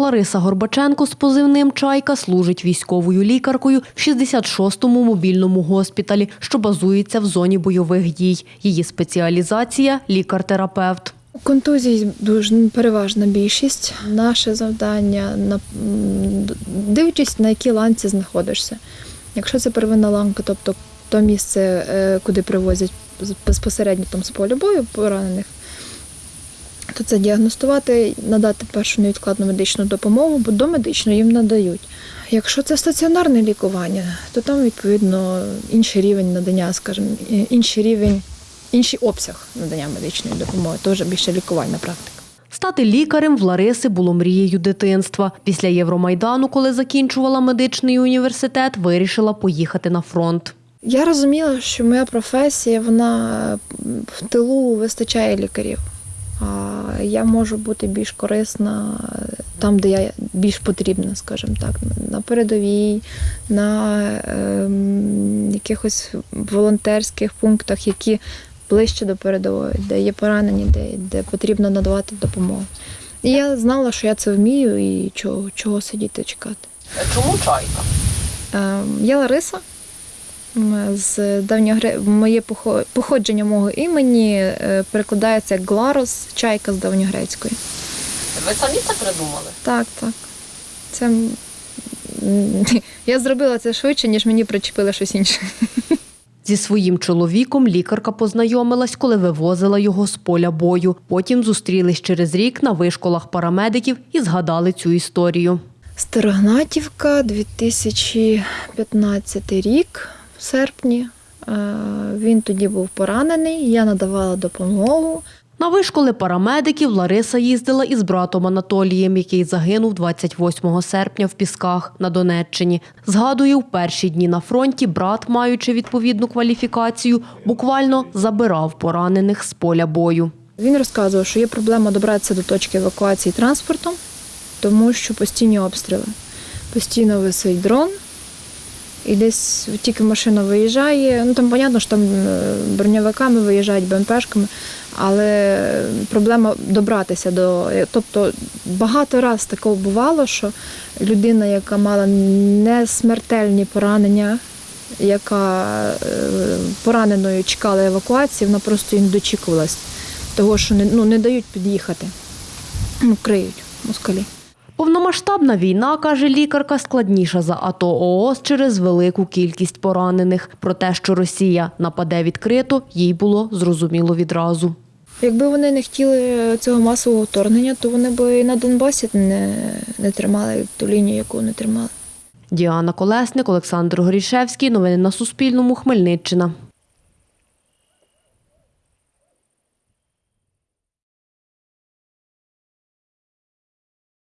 Лариса Горбаченко з позивним Чайка служить військовою лікаркою в 66-му мобільному госпіталі, що базується в зоні бойових дій. Її спеціалізація лікар-терапевт. Контузій дуже переважна більшість. Наше завдання дивлячись, на якій ланці знаходишся. Якщо це первинна ланка, тобто то місце, е, куди привозять безпосередньо там з поля бою поранених, то це діагностувати, надати першу невідкладну медичну допомогу, бо домедичну їм надають. Якщо це стаціонарне лікування, то там відповідно інший рівень надання, скажімо, інший рівень, інший обсяг надання медичної допомоги, то вже більше лікувальна практика. Стати лікарем в Лариси було мрією дитинства. Після Євромайдану, коли закінчувала медичний університет, вирішила поїхати на фронт. Я розуміла, що моя професія, вона в тилу вистачає лікарів. А я можу бути більш корисна там, де я більш потрібна, скажімо так, на передовій, на ем, якихось волонтерських пунктах, які ближче до передової, де є поранені, де, де потрібно надавати допомогу. І я знала, що я це вмію і чого, чого сидіти чекати. Чому чайка? Ем, Я Лариса. З давньогре... моє похо- походження мого імені е, перекладається як Гларос, чайка з давньогрецької. Ви самі це придумали? Так, так. Це я зробила це швидше, ніж мені причепили щось інше. Зі своїм чоловіком лікарка познайомилась, коли вивозила його з поля бою. Потім зустрілись через рік на вишколах парамедиків і згадали цю історію. Старогнатівка, 2015 рік, в серпні. Е, Він тоді був поранений, я надавала допомогу. На вишколи парамедиків Лариса їздила із братом Анатолієм, який загинув 28 серпня в Пісках на Донеччині. Згадує, в перші дні на фронті брат, маючи відповідну кваліфікацію, буквально забирав поранених з поля бою. Він розказував, що є проблема добратися до точки евакуації транспортом, тому що постійні обстріли. Постійно висить дрон, і десь тільки машина виїжджає. Ну там, понятно, що там е, броньовиками виїжджають, БМПшками, але проблема добратися до. Тобто багато раз такого бувало, що людина, яка мала не смертельні поранення, яка е, пораненою чекала евакуації, вона просто не дочікувалась того, що не, ну, не дають під'їхати. Ну, криють москалі. Повномасштабна війна, каже лікарка, складніша за АТО ООС через велику кількість поранених. Про те, що Росія нападе відкрито, їй було зрозуміло відразу. Якби вони не хотіли цього масового вторгнення, то вони б і на Донбасі не, не тримали ту лінію, яку вони тримали. Діана Колесник, Олександр Горішевський. Новини на Суспільному. Хмельниччина.